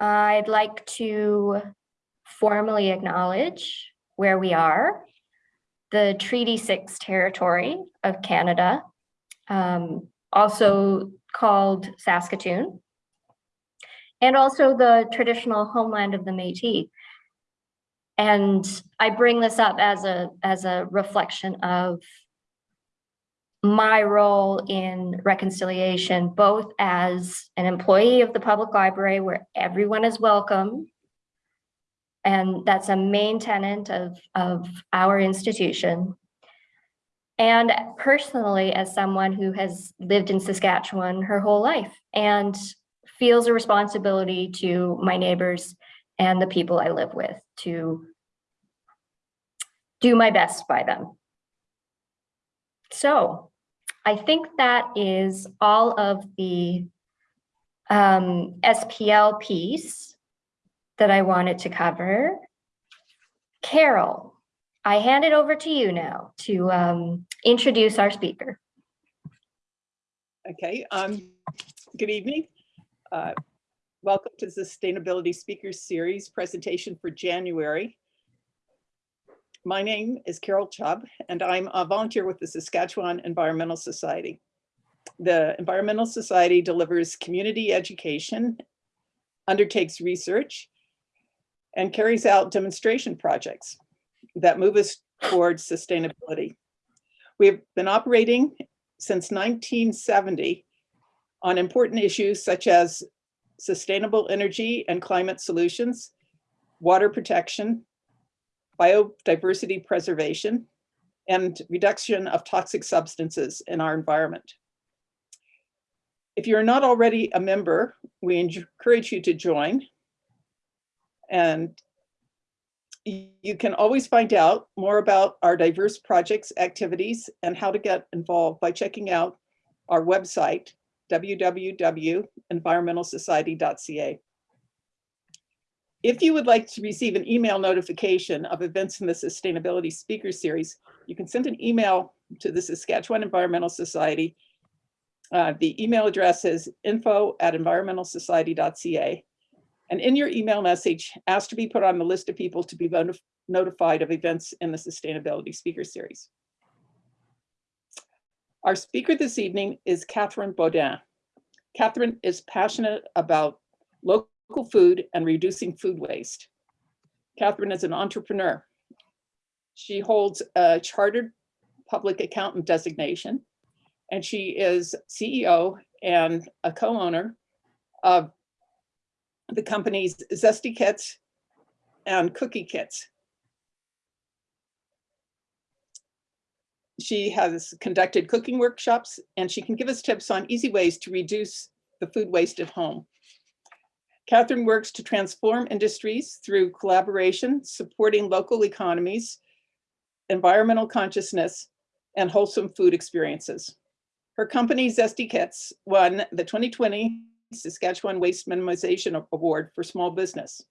I'd like to formally acknowledge where we are, the Treaty 6 territory of Canada, um, also called Saskatoon, and also the traditional homeland of the Métis. And I bring this up as a, as a reflection of my role in reconciliation, both as an employee of the public library where everyone is welcome. And that's a main tenant of, of our institution. And personally, as someone who has lived in Saskatchewan her whole life and feels a responsibility to my neighbors and the people I live with to do my best by them. So I think that is all of the um, SPL piece that I wanted to cover. Carol, I hand it over to you now to um, introduce our speaker. Okay, um, good evening. Uh, welcome to the Sustainability Speakers Series presentation for January. My name is Carol Chubb, and I'm a volunteer with the Saskatchewan Environmental Society. The Environmental Society delivers community education, undertakes research, and carries out demonstration projects that move us towards sustainability. We have been operating since 1970 on important issues such as sustainable energy and climate solutions, water protection, biodiversity preservation, and reduction of toxic substances in our environment. If you're not already a member, we encourage you to join. And you can always find out more about our diverse projects, activities, and how to get involved by checking out our website, www.environmentalsociety.ca. If you would like to receive an email notification of events in the Sustainability Speaker Series, you can send an email to the Saskatchewan Environmental Society. Uh, the email address is info at environmentalsociety.ca. And in your email message, ask to be put on the list of people to be notified of events in the Sustainability Speaker Series. Our speaker this evening is Catherine Baudin. Catherine is passionate about local local food and reducing food waste. Catherine is an entrepreneur. She holds a chartered public accountant designation, and she is CEO and a co-owner of the companies Zesty Kits and Cookie Kits. She has conducted cooking workshops and she can give us tips on easy ways to reduce the food waste at home. Catherine works to transform industries through collaboration, supporting local economies, environmental consciousness, and wholesome food experiences. Her company, Zesty Kits, won the 2020 Saskatchewan Waste Minimization Award for Small Business.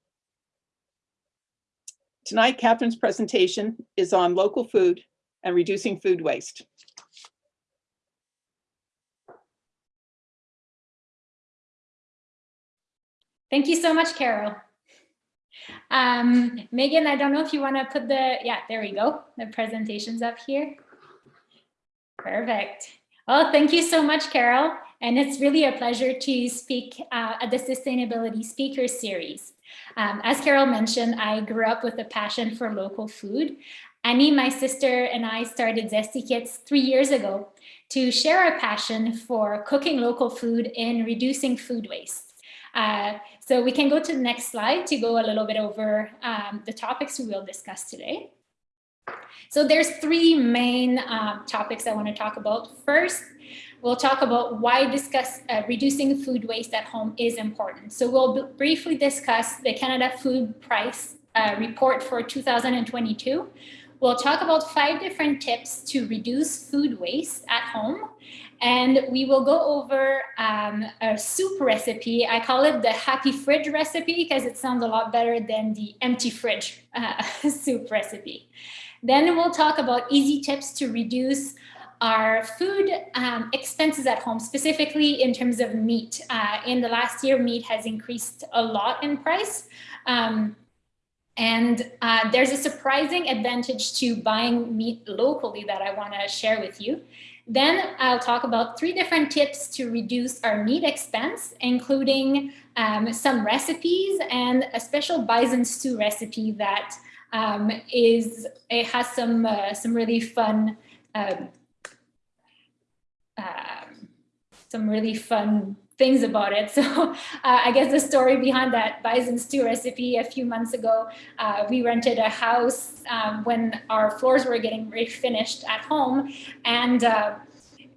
Tonight, Catherine's presentation is on local food and reducing food waste. Thank you so much, Carol. Um, Megan, I don't know if you want to put the, yeah, there we go. The presentations up here. Perfect. Well, thank you so much, Carol. And it's really a pleasure to speak uh, at the Sustainability Speaker Series. Um, as Carol mentioned, I grew up with a passion for local food. Annie, my sister, and I started Zesty Kits three years ago to share our passion for cooking local food and reducing food waste. Uh, so we can go to the next slide to go a little bit over um, the topics we will discuss today. So there's three main um, topics I want to talk about. First, we'll talk about why discuss uh, reducing food waste at home is important. So we'll briefly discuss the Canada Food Price uh, report for 2022. We'll talk about five different tips to reduce food waste at home. And we will go over um, a soup recipe. I call it the happy fridge recipe because it sounds a lot better than the empty fridge uh, soup recipe. Then we'll talk about easy tips to reduce our food um, expenses at home, specifically in terms of meat. Uh, in the last year, meat has increased a lot in price. Um, and uh, there's a surprising advantage to buying meat locally that I want to share with you. Then I'll talk about three different tips to reduce our meat expense, including um, some recipes and a special bison stew recipe that um, is it has some uh, some really fun um, some really fun things about it. So uh, I guess the story behind that bison stew recipe. A few months ago, uh, we rented a house um, when our floors were getting refinished at home. And uh,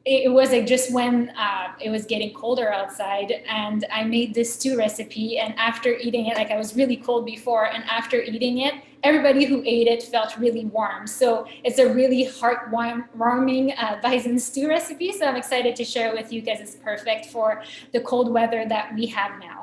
it was like just when uh, it was getting colder outside and I made this stew recipe. And after eating it, like I was really cold before and after eating it, everybody who ate it felt really warm. So it's a really heartwarming uh, bison stew recipe. So I'm excited to share it with you because it's perfect for the cold weather that we have now.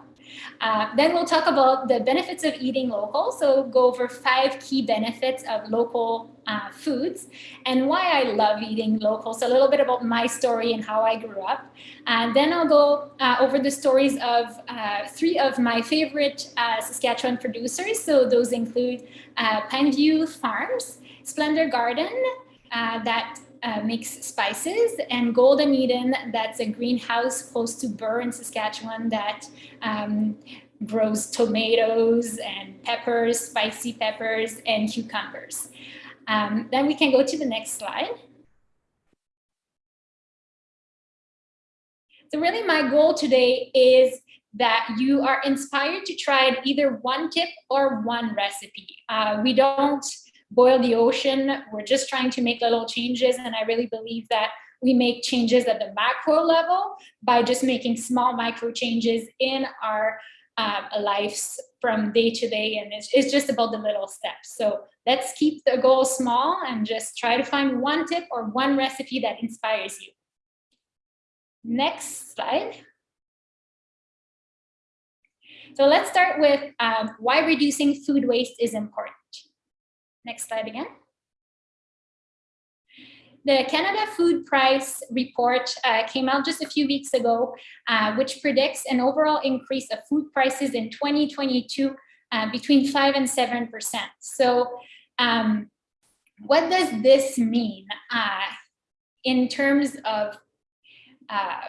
Uh, then we'll talk about the benefits of eating local. So go over five key benefits of local uh, foods and why I love eating local. So a little bit about my story and how I grew up. And then I'll go uh, over the stories of uh, three of my favorite uh, Saskatchewan producers. So those include uh, Pineview Farms, Splendor Garden, that uh, makes spices and Golden Eden, that's a greenhouse close to Burr in Saskatchewan that um, grows tomatoes and peppers, spicy peppers and cucumbers. Um, then we can go to the next slide. So really my goal today is that you are inspired to try either one tip or one recipe. Uh, we don't boil the ocean. We're just trying to make little changes. And I really believe that we make changes at the macro level by just making small micro changes in our uh, lives from day to day. And it's, it's just about the little steps. So let's keep the goal small and just try to find one tip or one recipe that inspires you. Next slide. So let's start with um, why reducing food waste is important. Next slide again. The Canada Food Price Report uh, came out just a few weeks ago, uh, which predicts an overall increase of food prices in 2022 uh, between 5 and 7%. So um, what does this mean uh, in terms of uh,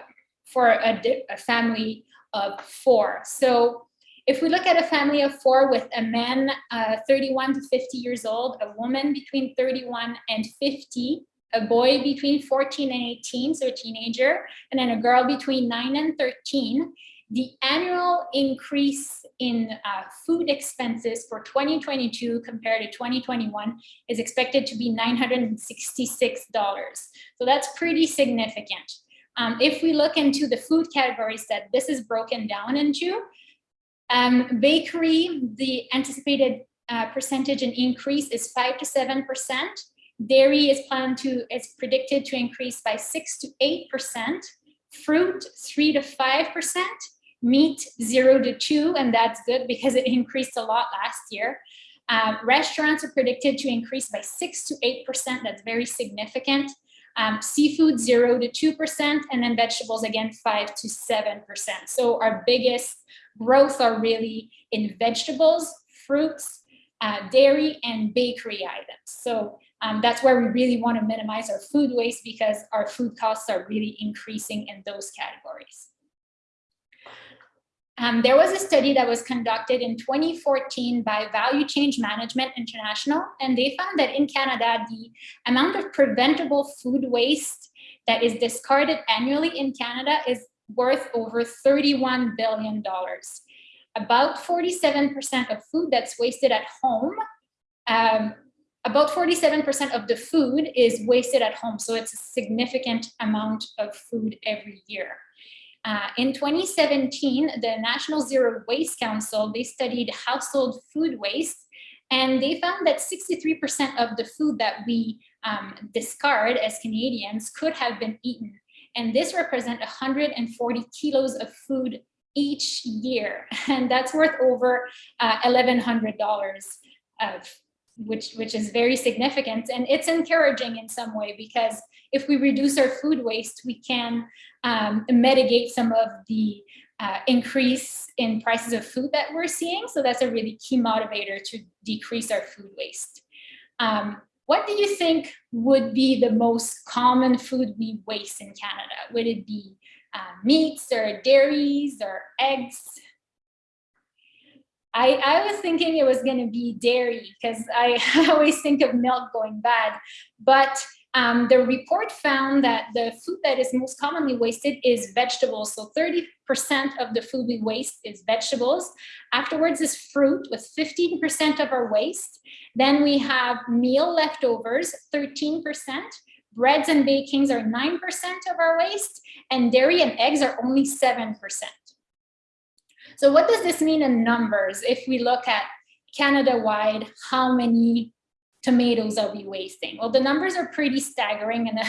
for a, a family of four? So if we look at a family of four with a man uh, 31 to 50 years old, a woman between 31 and 50, a boy between 14 and 18, so a teenager, and then a girl between 9 and 13, the annual increase in uh, food expenses for 2022 compared to 2021 is expected to be $966. So that's pretty significant. Um, if we look into the food categories that this is broken down into, um, bakery, the anticipated uh, percentage in increase is five to 7%. Dairy is planned to, is predicted to increase by six to 8%. Fruit, three to 5%. Meat, zero to two, and that's good because it increased a lot last year. Um, restaurants are predicted to increase by six to 8%. That's very significant. Um, seafood, zero to 2%, and then vegetables, again, five to 7%. So our biggest growth are really in vegetables, fruits, uh, dairy, and bakery items. So um, that's where we really want to minimize our food waste because our food costs are really increasing in those categories. Um, there was a study that was conducted in 2014 by Value Chain Management International, and they found that in Canada, the amount of preventable food waste that is discarded annually in Canada is worth over $31 billion. About 47% of food that's wasted at home, um, about 47% of the food is wasted at home. So it's a significant amount of food every year. Uh, in 2017, the National Zero Waste Council, they studied household food waste and they found that 63% of the food that we um, discard as Canadians could have been eaten and this represents 140 kilos of food each year. And that's worth over uh, $1,100 of which, which is very significant. And it's encouraging in some way because if we reduce our food waste, we can um, mitigate some of the uh, increase in prices of food that we're seeing. So that's a really key motivator to decrease our food waste. Um, what do you think would be the most common food we waste in Canada? Would it be uh, meats or dairies or eggs? I, I was thinking it was going to be dairy because I always think of milk going bad. But um, the report found that the food that is most commonly wasted is vegetables. So 30% of the food we waste is vegetables. Afterwards is fruit with 15% of our waste. Then we have meal leftovers, 13%. Breads and bakings are 9% of our waste. And dairy and eggs are only 7%. So what does this mean in numbers? If we look at Canada-wide, how many tomatoes are we wasting? Well, the numbers are pretty staggering and a,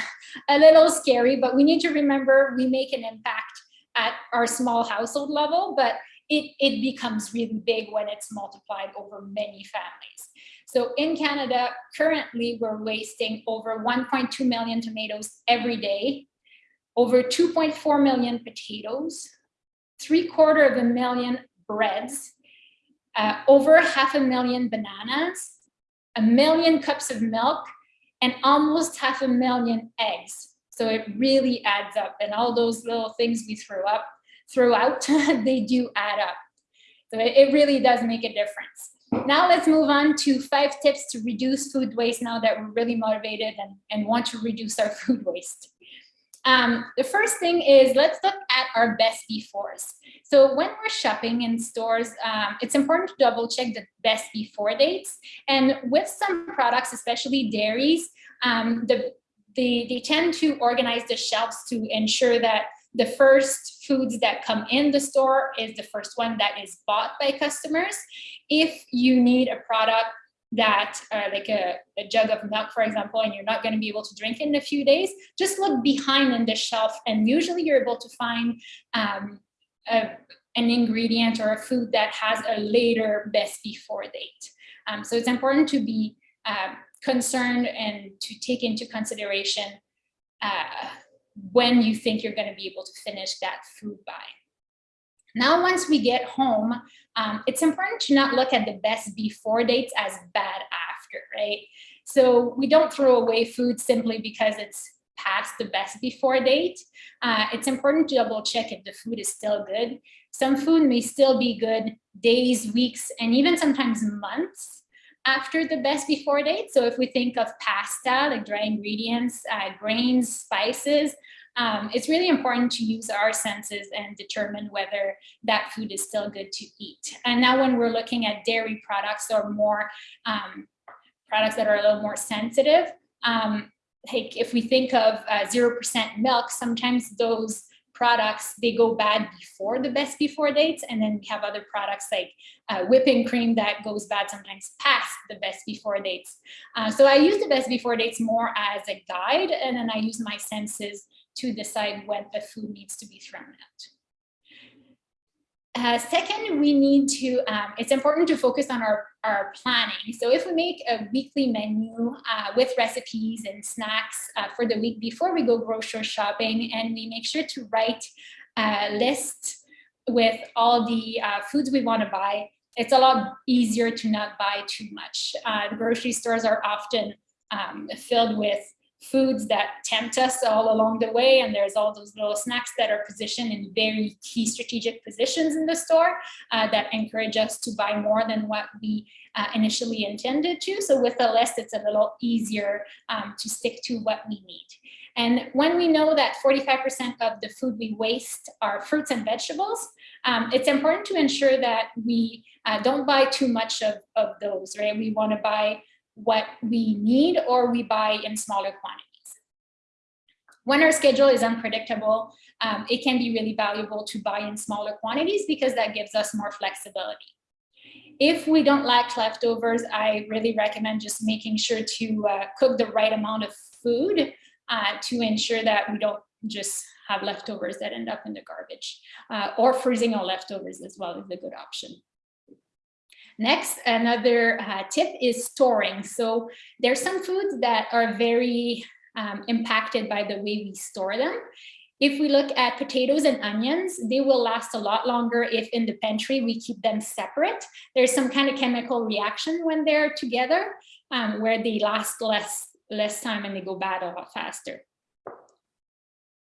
a, little scary, but we need to remember we make an impact at our small household level, but it, it becomes really big when it's multiplied over many families. So in Canada, currently we're wasting over 1.2 million tomatoes every day, over 2.4 million potatoes, three quarter of a million breads, uh, over half a million bananas, a million cups of milk, and almost half a million eggs. So it really adds up. And all those little things we throw up, throughout, they do add up. So it, really does make a difference. Now let's move on to five tips to reduce food waste now that we're really motivated and, and want to reduce our food waste. Um, the first thing is let's look at our best befores. So when we're shopping in stores, um, it's important to double check the best before dates. And with some products, especially dairies, um, the, they, they tend to organize the shelves to ensure that the first foods that come in the store is the first one that is bought by customers. If you need a product that uh, like a, a, jug of milk, for example, and you're not going to be able to drink it in a few days, just look behind in the shelf and usually you're able to find um, a, an ingredient or a food that has a later best before date. Um, so it's important to be uh, concerned and to take into consideration uh, when you think you're going to be able to finish that food buy. Now, once we get home, um, it's important to not look at the best before dates as bad after, right? So we don't throw away food simply because it's past the best before date. Uh, it's important to double check if the food is still good. Some food may still be good days, weeks, and even sometimes months after the best before date. So if we think of pasta, like dry ingredients, uh, grains, spices, um, it's really important to use our senses and determine whether that food is still good to eat. And now when we're looking at dairy products or more um, products that are a little more sensitive, um, like if we think of 0% uh, milk, sometimes those products, they go bad before the best before dates. And then we have other products like uh, whipping cream that goes bad sometimes past the best before dates. Uh, so I use the best before dates more as a guide, and then I use my senses to decide when the food needs to be thrown out. Uh, second, we need to, um, it's important to focus on our, our planning. So if we make a weekly menu uh, with recipes and snacks uh, for the week before we go grocery shopping, and we make sure to write a list with all the uh, foods we want to buy, it's a lot easier to not buy too much. Uh, grocery stores are often um, filled with foods that tempt us all along the way. And there's all those little snacks that are positioned in very key strategic positions in the store uh, that encourage us to buy more than what we uh, initially intended to. So with a list, it's a little easier um, to stick to what we need. And when we know that 45% of the food we waste are fruits and vegetables, um, it's important to ensure that we uh, don't buy too much of, of those, right? We want to buy what we need or we buy in smaller quantities. When our schedule is unpredictable, um, it can be really valuable to buy in smaller quantities because that gives us more flexibility. If we don't like leftovers, I really recommend just making sure to uh, cook the right amount of food uh, to ensure that we don't just have leftovers that end up in the garbage uh, or freezing our leftovers as well is a good option. Next, another uh, tip is storing. So there's some foods that are very um, impacted by the way we store them. If we look at potatoes and onions, they will last a lot longer if in the pantry we keep them separate. There's some kind of chemical reaction when they're together um, where they last less, less time and they go bad a lot faster.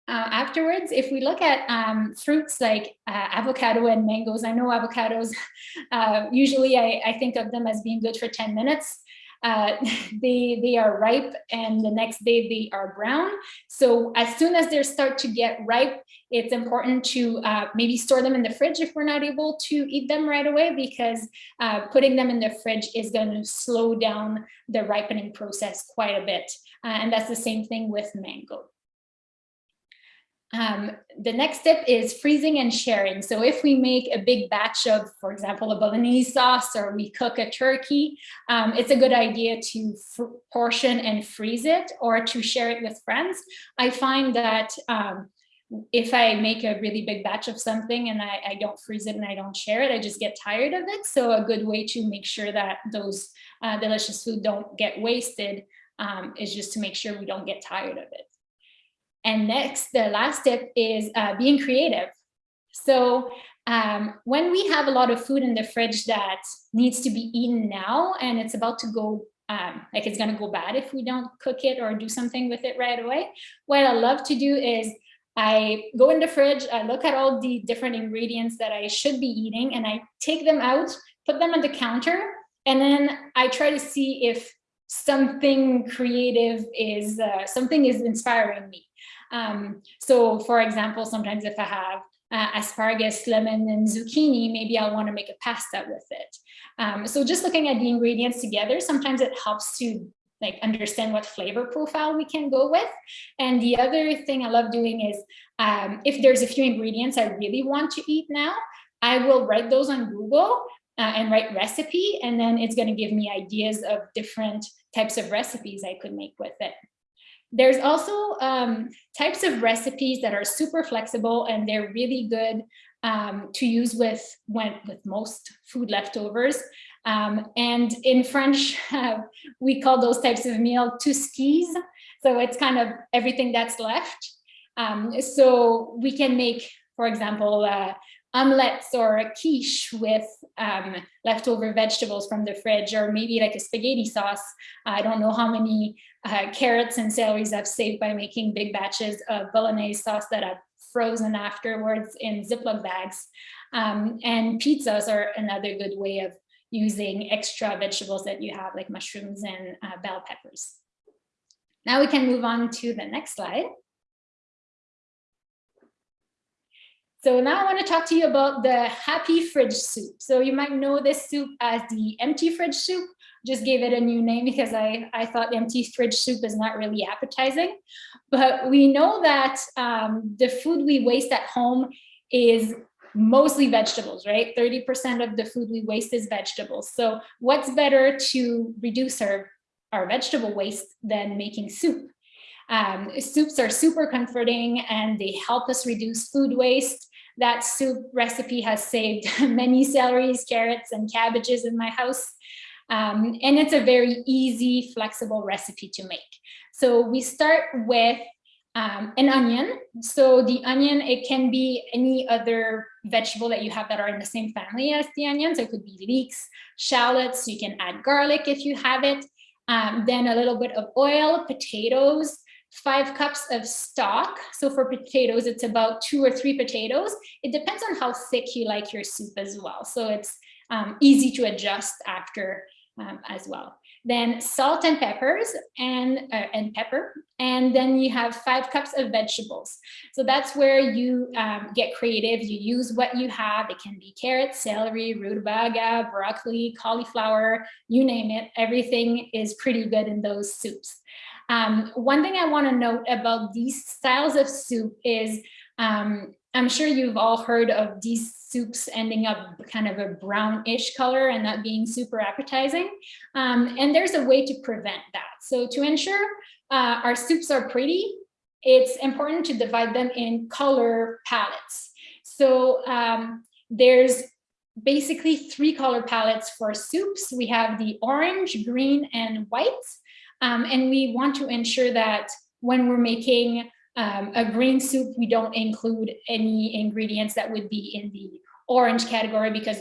Uh, afterwards, if we look at um, fruits like uh, avocado and mangoes, I know avocados, uh, usually I, I, think of them as being good for 10 minutes. Uh, they, they are ripe and the next day they are brown. So as soon as they start to get ripe, it's important to uh, maybe store them in the fridge if we're not able to eat them right away because uh, putting them in the fridge is going to slow down the ripening process quite a bit. and that's the same thing with mango. Um, the next step is freezing and sharing. So if we make a big batch of, for example, a bolognese sauce or we cook a turkey, um, it's a good idea to portion and freeze it or to share it with friends. I find that um, if I make a really big batch of something and I, I, don't freeze it and I don't share it, I just get tired of it. So a good way to make sure that those uh, delicious food don't get wasted um, is just to make sure we don't get tired of it. And next, the last tip is uh, being creative. So um, when we have a lot of food in the fridge that needs to be eaten now and it's about to go um, like it's going to go bad if we don't cook it or do something with it right away. What I love to do is I go in the fridge, I look at all the different ingredients that I should be eating and I take them out, put them on the counter, and then I try to see if something creative is, uh, something is inspiring me. Um, so for example, sometimes if I have uh, asparagus, lemon, and zucchini, maybe I'll want to make a pasta with it. Um, so just looking at the ingredients together, sometimes it helps to like understand what flavor profile we can go with. And the other thing I love doing is um, if there's a few ingredients I really want to eat now, I will write those on Google uh, and write recipe, and then it's going to give me ideas of different types of recipes I could make with it. There's also um, types of recipes that are super flexible and they're really good um, to use with when with most food leftovers. Um, and in French, uh, we call those types of meal tout est. So it's kind of everything that's left. Um, so we can make, for example, uh, omelets or a quiche with um, leftover vegetables from the fridge, or maybe like a spaghetti sauce. I don't know how many uh, carrots and celeries I've saved by making big batches of bolognese sauce that I've frozen afterwards in Ziploc bags. Um, and pizzas are another good way of using extra vegetables that you have like mushrooms and uh, bell peppers. Now we can move on to the next slide. So now I want to talk to you about the happy fridge soup. So you might know this soup as the empty fridge soup. Just gave it a new name because I, I thought empty fridge soup is not really appetizing. But we know that um, the food we waste at home is mostly vegetables, right? 30% of the food we waste is vegetables. So what's better to reduce our, our vegetable waste than making soup? Um, soups are super comforting and they help us reduce food waste. That soup recipe has saved many celeries, carrots, and cabbages in my house. Um, and it's a very easy, flexible recipe to make. So we start with um, an onion. So the onion, it can be any other vegetable that you have that are in the same family as the onions. So it could be leeks, shallots. You can add garlic if you have it. Um, then a little bit of oil, potatoes, five cups of stock. So for potatoes, it's about two or three potatoes. It depends on how thick you like your soup as well. So it's um, easy to adjust after um, as well. Then salt and peppers and, uh, and pepper. And then you have five cups of vegetables. So that's where you um, get creative. You use what you have. It can be carrots, celery, rutabaga, broccoli, cauliflower, you name it. Everything is pretty good in those soups. Um, one thing I want to note about these styles of soup is um, I'm sure you've all heard of these soups ending up kind of a brownish color and that being super appetizing. Um, and there's a way to prevent that. So to ensure uh, our soups are pretty, it's important to divide them in color palettes. So um, there's basically three color palettes for soups. We have the orange, green, and white. Um, and we want to ensure that when we're making um, a green soup, we don't include any ingredients that would be in the orange category because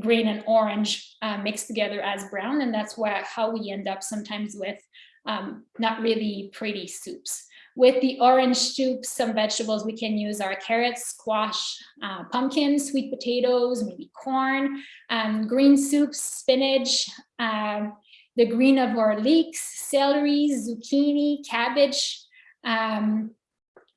green and orange uh, mixed together as brown. And that's why, how we end up sometimes with um, not really pretty soups. With the orange soup, some vegetables we can use are carrots, squash, uh, pumpkins, sweet potatoes, maybe corn, um, green soups, spinach, um, the green of our leeks, celery, zucchini, cabbage. Um,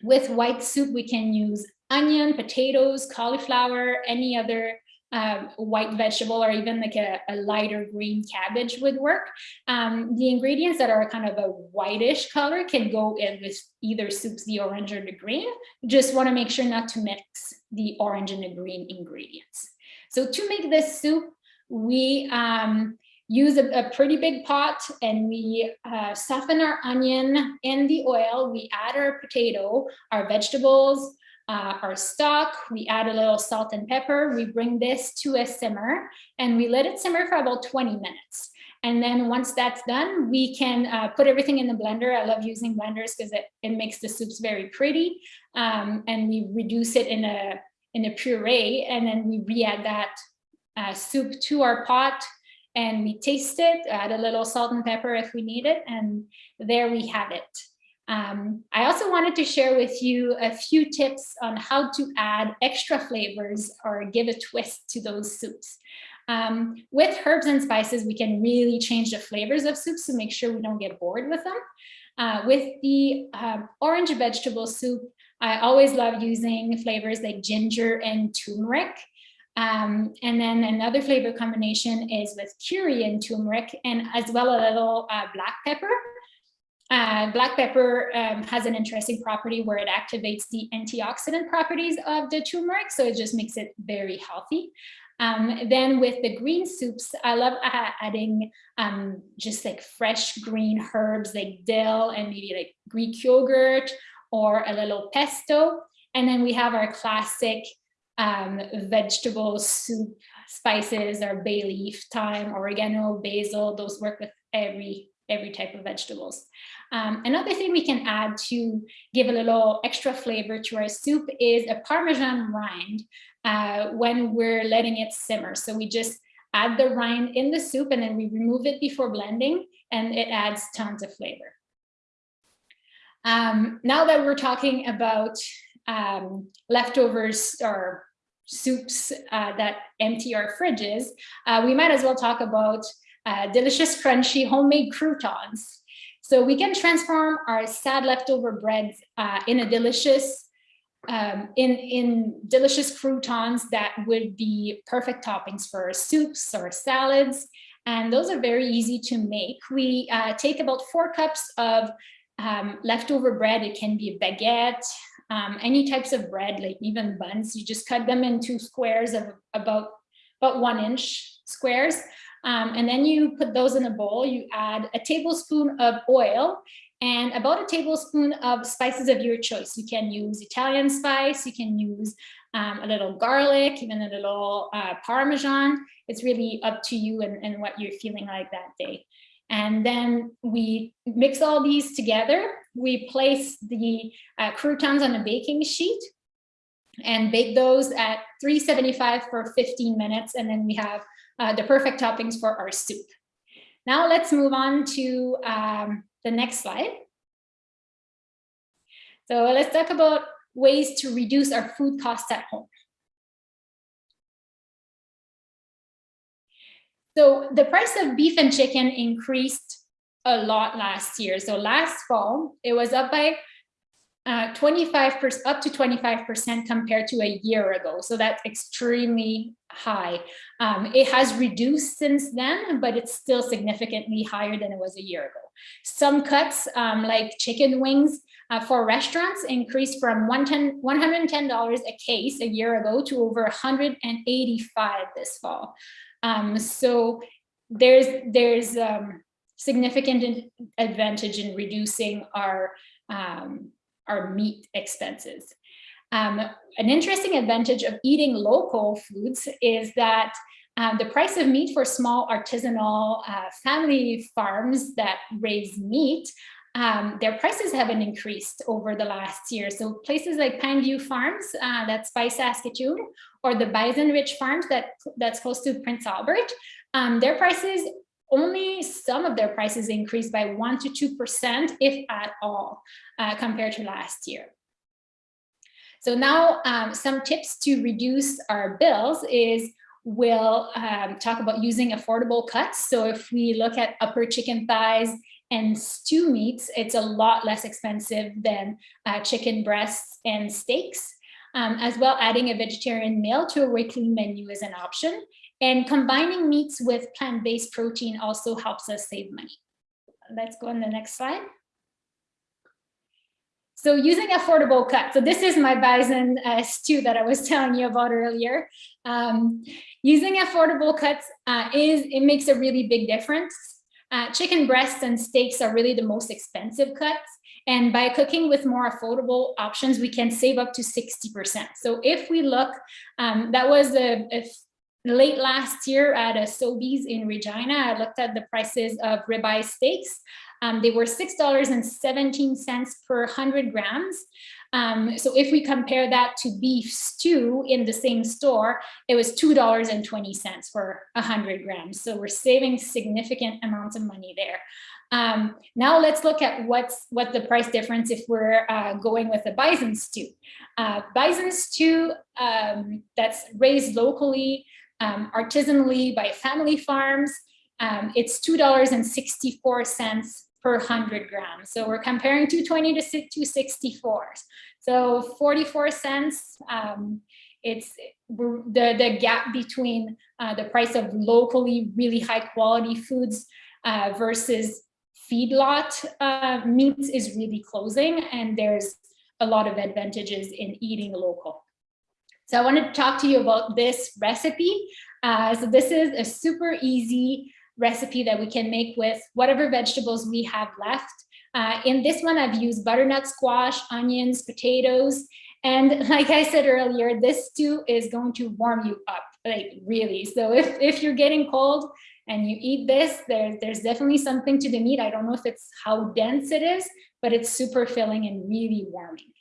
with white soup, we can use onion, potatoes, cauliflower, any other um, white vegetable or even like a, a, lighter green cabbage would work. Um, the ingredients that are kind of a whitish color can go in with either soups, the orange or the green. Just want to make sure not to mix the orange and the green ingredients. So to make this soup, we um, use a, a, pretty big pot and we uh, soften our onion in the oil. We add our potato, our vegetables, uh, our stock, we add a little salt and pepper, we bring this to a simmer and we let it simmer for about 20 minutes. And then once that's done, we can uh, put everything in the blender. I love using blenders because it, it makes the soups very pretty. Um, and we reduce it in a, in a puree and then we re-add that uh, soup to our pot and we taste it, add a little salt and pepper if we need it. And there we have it. Um, I also wanted to share with you a few tips on how to add extra flavors or give a twist to those soups. Um, with herbs and spices, we can really change the flavors of soups to make sure we don't get bored with them. Uh, with the um, orange vegetable soup, I always love using flavors like ginger and turmeric. Um, and then another flavor combination is with curry and turmeric and as well a little uh, black pepper. Uh, black pepper um, has an interesting property where it activates the antioxidant properties of the turmeric, so it just makes it very healthy. Um, then with the green soups, I love adding um, just like fresh green herbs like dill and maybe like Greek yogurt or a little pesto. And then we have our classic um, vegetable soup spices or bay leaf, thyme, oregano, basil, those work with every every type of vegetables. Um, another thing we can add to give a little extra flavor to our soup is a Parmesan rind uh, when we're letting it simmer. So we just add the rind in the soup and then we remove it before blending and it adds tons of flavor. Um, now that we're talking about um, leftovers or soups uh, that empty our fridges, uh, we might as well talk about uh, delicious, crunchy, homemade croutons. So we can transform our sad leftover breads uh, in a delicious, um, in, in delicious croutons that would be perfect toppings for soups or salads. And those are very easy to make. We uh, take about four cups of um, leftover bread. It can be a baguette, um, any types of bread, like even buns. You just cut them into squares of about, about one inch squares. Um, and then you put those in a bowl, you add a tablespoon of oil and about a tablespoon of spices of your choice. You can use Italian spice, you can use um, a little garlic, even a little uh, Parmesan. It's really up to you and, and what you're feeling like that day. And then we mix all these together. We place the uh, croutons on a baking sheet and bake those at 375 for 15 minutes. And then we have uh, the perfect toppings for our soup. Now let's move on to um, the next slide. So let's talk about ways to reduce our food costs at home. So the price of beef and chicken increased a lot last year. So last fall, it was up by 25% uh, up to 25% compared to a year ago. So that's extremely high. Um, it has reduced since then, but it's still significantly higher than it was a year ago. Some cuts um, like chicken wings uh, for restaurants increased from $110 a case a year ago to over 185 this fall. Um, so there's, there's um, significant advantage in reducing our um, our meat expenses. Um, an interesting advantage of eating local foods is that um, the price of meat for small artisanal uh, family farms that raise meat, um, their prices haven't increased over the last year. So places like Pineview Farms, uh, that's by Saskatoon, or the Bison Ridge Farms that, that's close to Prince Albert, um, their prices, only some of their prices increased by 1% to 2%, if at all, uh, compared to last year. So now um, some tips to reduce our bills is we'll um, talk about using affordable cuts. So if we look at upper chicken thighs and stew meats, it's a lot less expensive than uh, chicken breasts and steaks. Um, as well, adding a vegetarian meal to a weekly menu is an option. And combining meats with plant-based protein also helps us save money. Let's go on the next slide. So using affordable cuts. So this is my bison uh, stew that I was telling you about earlier. Um, using affordable cuts uh, is, it makes a really big difference. Uh, chicken breasts and steaks are really the most expensive cuts. And by cooking with more affordable options, we can save up to 60%. So if we look, um, that was a, a late last year at a Sobeys in Regina, I looked at the prices of ribeye steaks. Um, they were $6.17 per 100 grams. Um, so if we compare that to beef stew in the same store, it was $2.20 for 100 grams. So we're saving significant amounts of money there. Um, now let's look at what's what the price difference if we're uh, going with a bison stew. Uh, bison stew um, that's raised locally, um, artisanally by family farms, um, it's $2.64 per 100 grams. So we're comparing 220 to 264. So 44 cents, um, it's the, the gap between uh, the price of locally really high quality foods uh, versus feedlot uh, meats is really closing and there's a lot of advantages in eating local. So I wanted to talk to you about this recipe. Uh, so this is a super easy recipe that we can make with whatever vegetables we have left. Uh, in this one, I've used butternut squash, onions, potatoes, and like I said earlier, this stew is going to warm you up, like really. So if, if you're getting cold and you eat this, there, there's definitely something to the meat. I don't know if it's how dense it is, but it's super filling and really warming.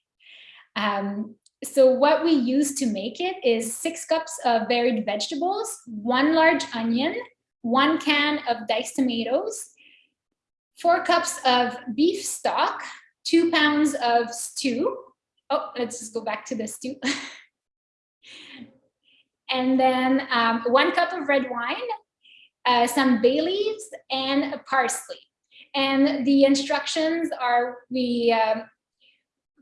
Um, so what we use to make it is six cups of varied vegetables, one large onion, one can of diced tomatoes, four cups of beef stock, two pounds of stew. Oh, let's just go back to the stew. and then um, one cup of red wine, uh, some bay leaves, and parsley. And the instructions are we um,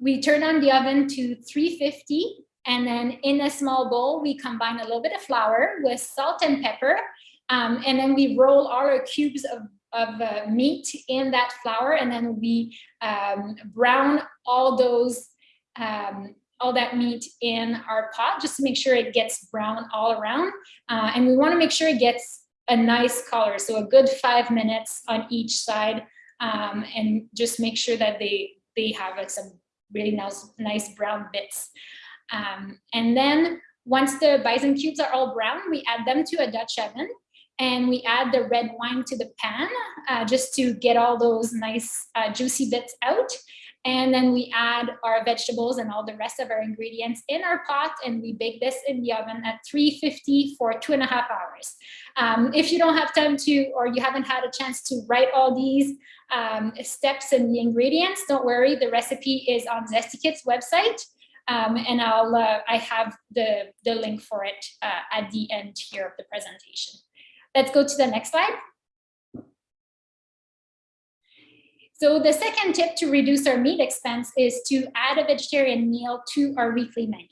we turn on the oven to 350 and then in a small bowl, we combine a little bit of flour with salt and pepper um, and then we roll all our cubes of, of uh, meat in that flour and then we um, brown all those, um, all that meat in our pot just to make sure it gets brown all around. Uh, and we wanna make sure it gets a nice color. So a good five minutes on each side um, and just make sure that they, they have like some really nice, nice brown bits. Um, and then once the bison cubes are all brown, we add them to a Dutch oven and we add the red wine to the pan uh, just to get all those nice uh, juicy bits out. And then we add our vegetables and all the rest of our ingredients in our pot and we bake this in the oven at 350 for two and a half hours. Um, if you don't have time to, or you haven't had a chance to write all these um, steps and the ingredients, don't worry, the recipe is on Zesty website. Um, and I'll, uh, I have the, the link for it uh, at the end here of the presentation. Let's go to the next slide. So the second tip to reduce our meat expense is to add a vegetarian meal to our weekly menu.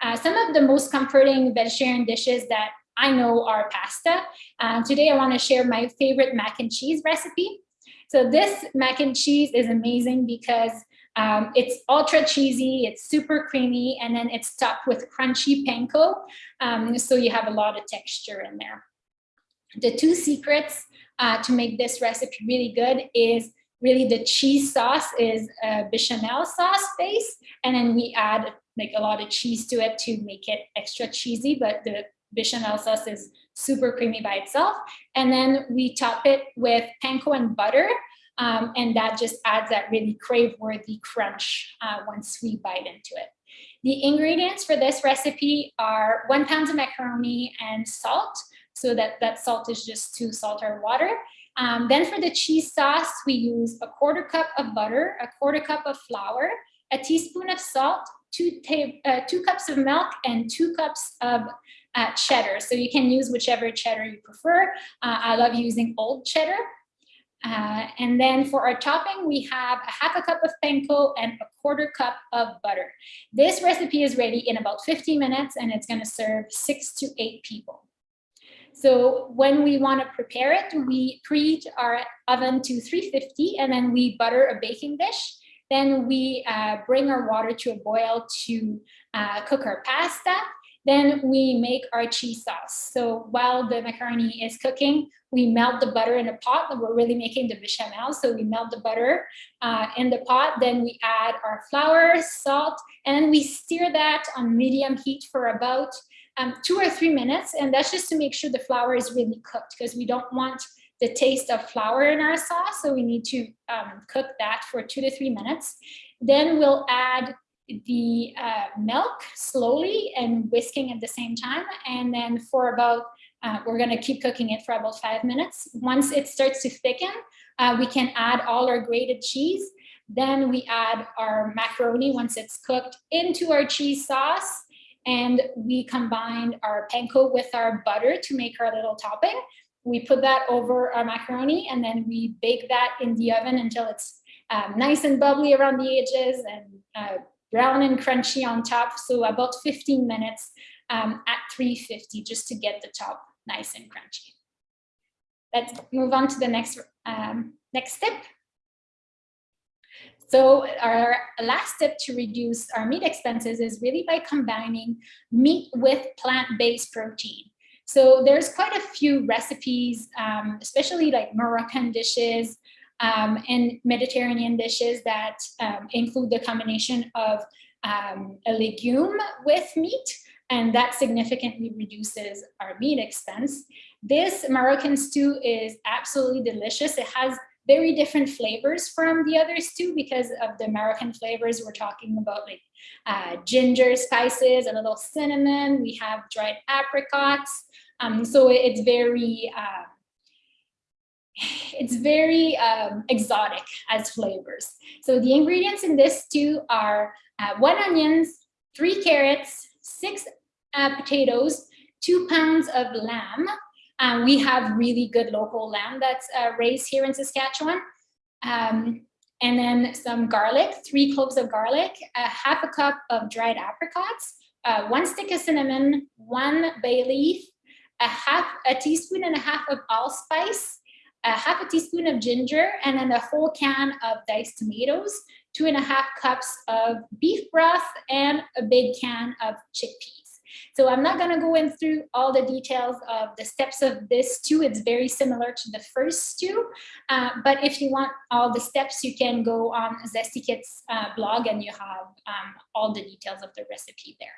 Uh, some of the most comforting vegetarian dishes that I know are pasta. Uh, today I want to share my favorite mac and cheese recipe. So this mac and cheese is amazing because um, it's ultra cheesy, it's super creamy, and then it's topped with crunchy panko. Um, so you have a lot of texture in there. The two secrets uh, to make this recipe really good is really the cheese sauce is a bechamel sauce base, and then we add like a lot of cheese to it to make it extra cheesy, but the bechamel sauce is super creamy by itself. And then we top it with panko and butter, um, and that just adds that really crave-worthy crunch uh, once we bite into it. The ingredients for this recipe are one pound of macaroni and salt. So that, that salt is just to salt our water. Um, then for the cheese sauce, we use a quarter cup of butter, a quarter cup of flour, a teaspoon of salt, two, uh, two cups of milk, and two cups of uh, cheddar. So you can use whichever cheddar you prefer. Uh, I love using old cheddar. Uh, and then for our topping, we have a half a cup of panko and a quarter cup of butter. This recipe is ready in about 15 minutes and it's gonna serve six to eight people. So when we wanna prepare it, we preheat our oven to 350 and then we butter a baking dish. Then we uh, bring our water to a boil to uh, cook our pasta. Then we make our cheese sauce. So while the macaroni is cooking, we melt the butter in a pot. We're really making the bechamel. So we melt the butter uh, in the pot. Then we add our flour, salt, and we stir that on medium heat for about um, two or three minutes. And that's just to make sure the flour is really cooked because we don't want the taste of flour in our sauce. So we need to um, cook that for two to three minutes. Then we'll add the uh, milk slowly and whisking at the same time. And then for about, uh, we're gonna keep cooking it for about five minutes. Once it starts to thicken, uh, we can add all our grated cheese. Then we add our macaroni once it's cooked into our cheese sauce. And we combine our panko with our butter to make our little topping. We put that over our macaroni and then we bake that in the oven until it's um, nice and bubbly around the edges and uh, brown and crunchy on top. So about 15 minutes um, at 350 just to get the top nice and crunchy. Let's move on to the next, um, next step. So our last step to reduce our meat expenses is really by combining meat with plant-based protein. So there's quite a few recipes, um, especially like Moroccan dishes um, and Mediterranean dishes that um, include the combination of um, a legume with meat, and that significantly reduces our meat expense. This Moroccan stew is absolutely delicious. It has very different flavors from the others too, because of the American flavors. We're talking about like uh, ginger spices, and a little cinnamon. We have dried apricots. Um, so it's very, uh, it's very um, exotic as flavors. So the ingredients in this stew are uh, one onions, three carrots, six uh, potatoes, two pounds of lamb, um, we have really good local lamb that's uh, raised here in Saskatchewan. Um, and then some garlic, three cloves of garlic, a half a cup of dried apricots, uh, one stick of cinnamon, one bay leaf, a half a teaspoon and a half of allspice, a half a teaspoon of ginger, and then a whole can of diced tomatoes, two and a half cups of beef broth, and a big can of chickpeas. So I'm not going to go in through all the details of the steps of this stew. It's very similar to the first two. Uh, but if you want all the steps, you can go on Zesty Kit's uh, blog and you have um, all the details of the recipe there.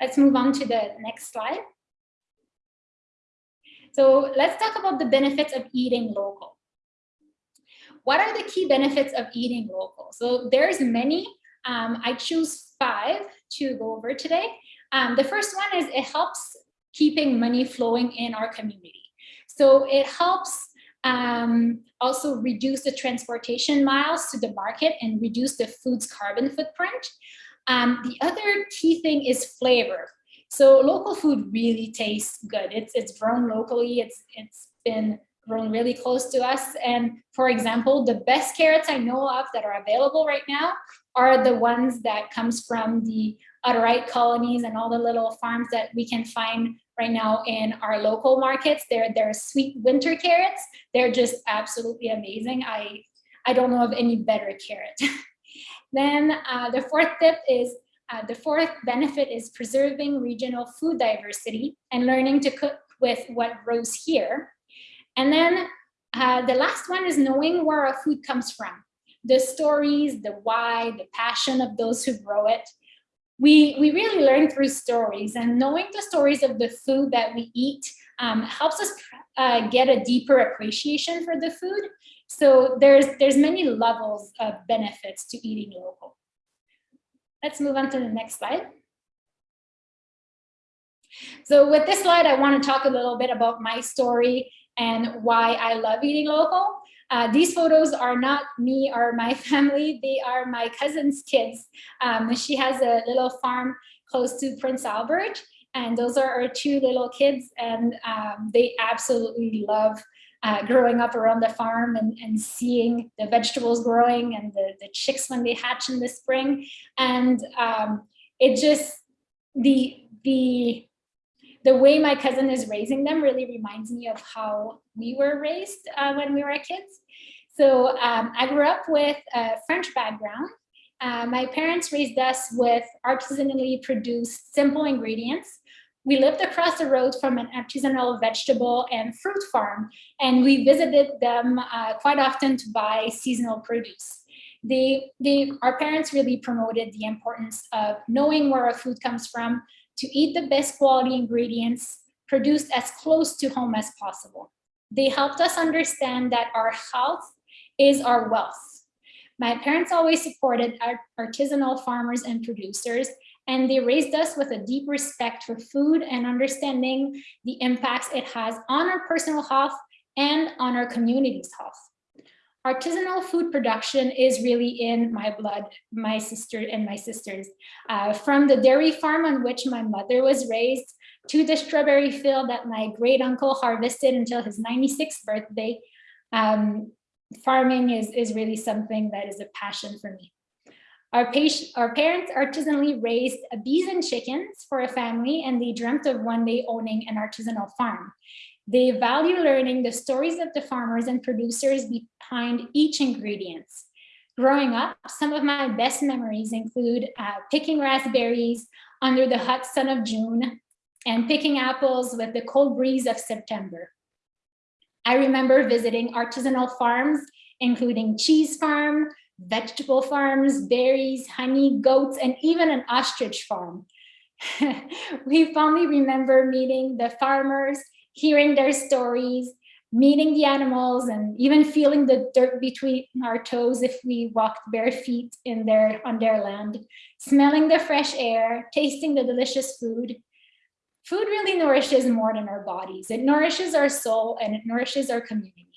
Let's move on to the next slide. So let's talk about the benefits of eating local. What are the key benefits of eating local? So there's many. Um, I choose five to go over today. Um, the first one is it helps keeping money flowing in our community. So it helps um, also reduce the transportation miles to the market and reduce the food's carbon footprint. Um, the other key thing is flavor. So local food really tastes good. It's, it's grown locally. It's, it's been grown really close to us. And for example, the best carrots I know of that are available right now are the ones that comes from the Hutterite colonies and all the little farms that we can find right now in our local markets. They're, they're sweet winter carrots. They're just absolutely amazing. I, I don't know of any better carrot. then uh, the fourth tip is uh, the fourth benefit is preserving regional food diversity and learning to cook with what grows here. And then Uh, the last one is knowing where our food comes from. The stories, the why, the passion of those who grow it. We, we really learn through stories and knowing the stories of the food that we eat um, helps us uh, get a deeper appreciation for the food. So there's, there's many levels of benefits to eating local. Let's move on to the next slide. So with this slide, I want to talk a little bit about my story and why I love eating local. Uh, these photos are not me or my family, they are my cousin's kids. Um, she has a little farm close to Prince Albert, and those are our two little kids, and um, they absolutely love uh, growing up around the farm and, and seeing the vegetables growing and the, the chicks when they hatch in the spring. And um, it just, the, the the way my cousin is raising them really reminds me of how we were raised uh, when we were kids. So um, I grew up with a French background. Uh, my parents raised us with artisanally produced simple ingredients. We lived across the road from an artisanal vegetable and fruit farm, and we visited them uh, quite often to buy seasonal produce. They, they, our parents really promoted the importance of knowing where our food comes from, to eat the best quality ingredients produced as close to home as possible. They helped us understand that our health is our wealth. My parents always supported our artisanal farmers and producers, and they raised us with a deep respect for food and understanding the impacts it has on our personal health and on our community's health artisanal food production is really in my blood, my sister and my sisters. Uh, from the dairy farm on which my mother was raised to the strawberry field that my great uncle harvested until his 96th birthday, um, farming is, is really something that is a passion for me. Our, our parents artisanally raised bees and chickens for a family and they dreamt of one day owning an artisanal farm. They value learning the stories of the farmers and producers behind each ingredient. Growing up, some of my best memories include uh, picking raspberries under the hot sun of June and picking apples with the cold breeze of September. I remember visiting artisanal farms, including cheese farm, vegetable farms, berries, honey, goats, and even an ostrich farm. we fondly remember meeting the farmers hearing their stories, meeting the animals, and even feeling the dirt between our toes if we walked bare feet in their, on their land, smelling the fresh air, tasting the delicious food. Food really nourishes more than our bodies. It nourishes our soul and it nourishes our community.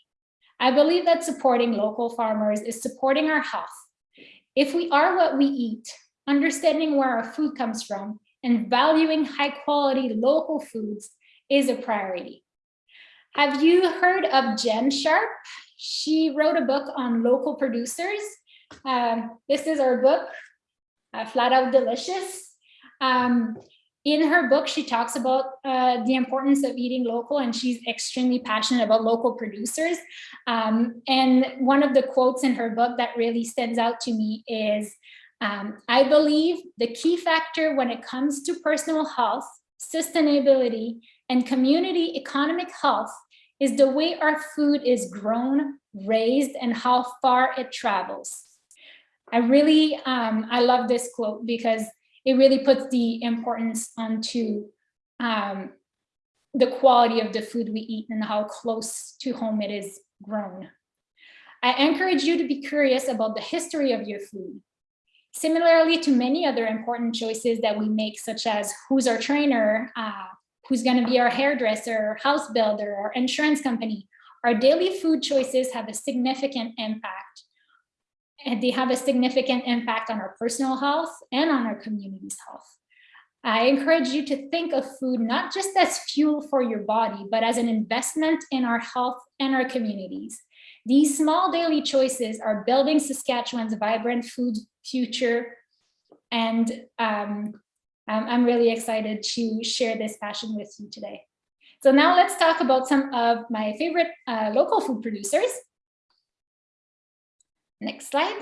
I believe that supporting local farmers is supporting our health. If we are what we eat, understanding where our food comes from, and valuing high quality local foods is a priority. Have you heard of Jenn Sharp? She wrote a book on local producers. Um, this is her book, uh, Flat Out Delicious. Um, in her book, she talks about uh, the importance of eating local and she's extremely passionate about local producers. Um, and one of the quotes in her book that really stands out to me is, um, I believe the key factor when it comes to personal health, sustainability, and community economic health is the way our food is grown, raised, and how far it travels. I really, um, I love this quote because it really puts the importance onto um, the quality of the food we eat and how close to home it is grown. I encourage you to be curious about the history of your food. Similarly to many other important choices that we make, such as who's our trainer, uh, who's going to be our hairdresser, house builder, or insurance company. Our daily food choices have a significant impact. And they have a significant impact on our personal health and on our community's health. I encourage you to think of food not just as fuel for your body, but as an investment in our health and our communities. These small daily choices are building Saskatchewan's vibrant food future and um, um, I'm really excited to share this passion with you today. So now let's talk about some of my favorite uh, local food producers. Next slide.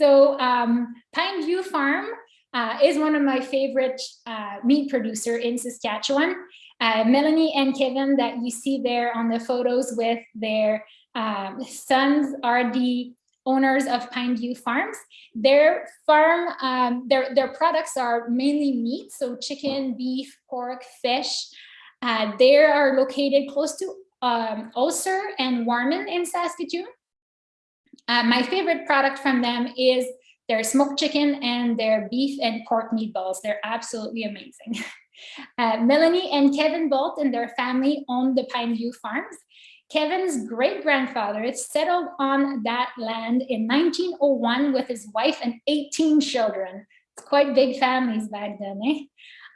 So um, Pineview Farm uh, is one of my favorite uh, meat producer in Saskatchewan. Uh, Melanie and Kevin that you see there on the photos with their um, sons are the owners of Pineview Farms. Their farm, um, their, their products are mainly meat, so chicken, beef, pork, fish. Uh, they are located close to um, Osler and Warman in Saskatoon. Uh, my favorite product from them is their smoked chicken and their beef and pork meatballs. They're absolutely amazing. Uh, Melanie and Kevin Boldt and their family own the Pineview Farms. Kevin's great-grandfather settled on that land in 1901 with his wife and 18 children. It's quite big families back then, eh?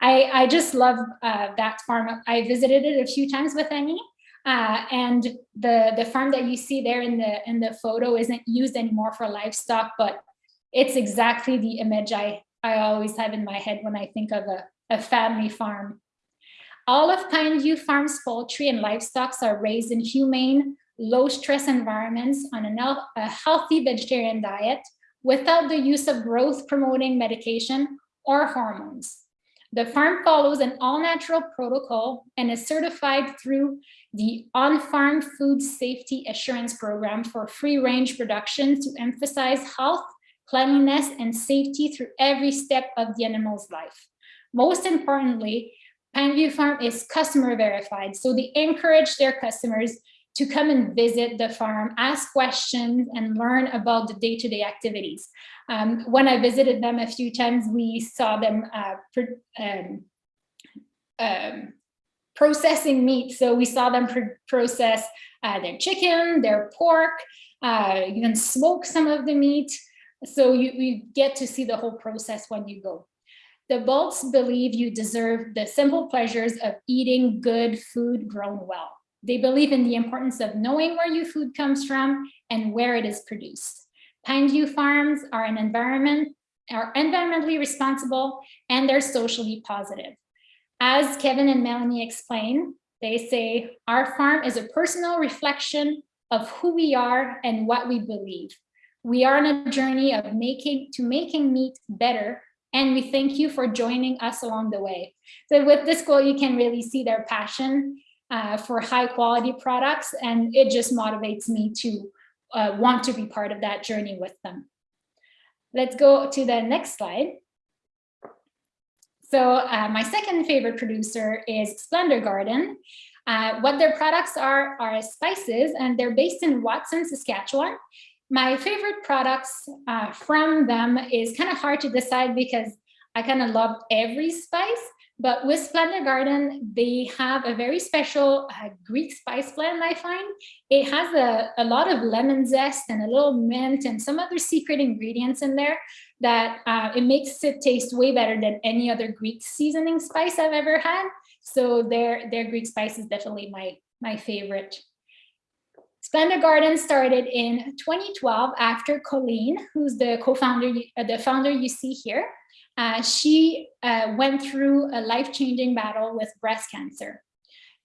I, I just love uh, that farm. I visited it a few times with Annie. Uh, and the, the farm that you see there in the, in the photo isn't used anymore for livestock, but it's exactly the image I, I always have in my head when I think of a, a family farm. All of Pineview Farm's poultry and livestock are raised in humane, low stress environments on a, healthy vegetarian diet without the use of growth promoting medication or hormones. The farm follows an all-natural protocol and is certified through the On-Farm Food Safety Assurance Program for free-range production to emphasize health, cleanliness, and safety through every step of the animal's life. Most importantly, Pineview Farm is customer verified, so they encourage their customers to come and visit the farm, ask questions, and learn about the day-to-day -day activities. Um, when I visited them a few times, we saw them uh, um, um, processing meat. So we saw them pr process uh, their chicken, their pork, uh, even smoke some of the meat. So you, you get to see the whole process when you go. The Boldts believe you deserve the simple pleasures of eating good food grown well. They believe in the importance of knowing where your food comes from and where it is produced. Pineview Farms are an environment are environmentally responsible and they're socially positive. As Kevin and Melanie explain, they say our farm is a personal reflection of who we are and what we believe. We are on a journey of making to making meat better and we thank you for joining us along the way. So with this quote, you can really see their passion uh, for high quality products and it just motivates me to uh, want to be part of that journey with them. Let's go to the next slide. So uh, my second favorite producer is Splendor Garden. Uh, what their products are are spices and they're based in Watson, Saskatchewan. My favorite products uh, from them is kind of hard to decide because I kind of love every spice, but with Splendor Garden, they have a very special uh, Greek spice blend, I find. It has a, a lot of lemon zest and a little mint and some other secret ingredients in there that uh, it makes it taste way better than any other Greek seasoning spice I've ever had. So their, their Greek spice is definitely my, my favorite. Splendor Garden started in 2012 after Colleen, who's the co-founder, uh, the founder you see here, uh, she uh, went through a life-changing battle with breast cancer.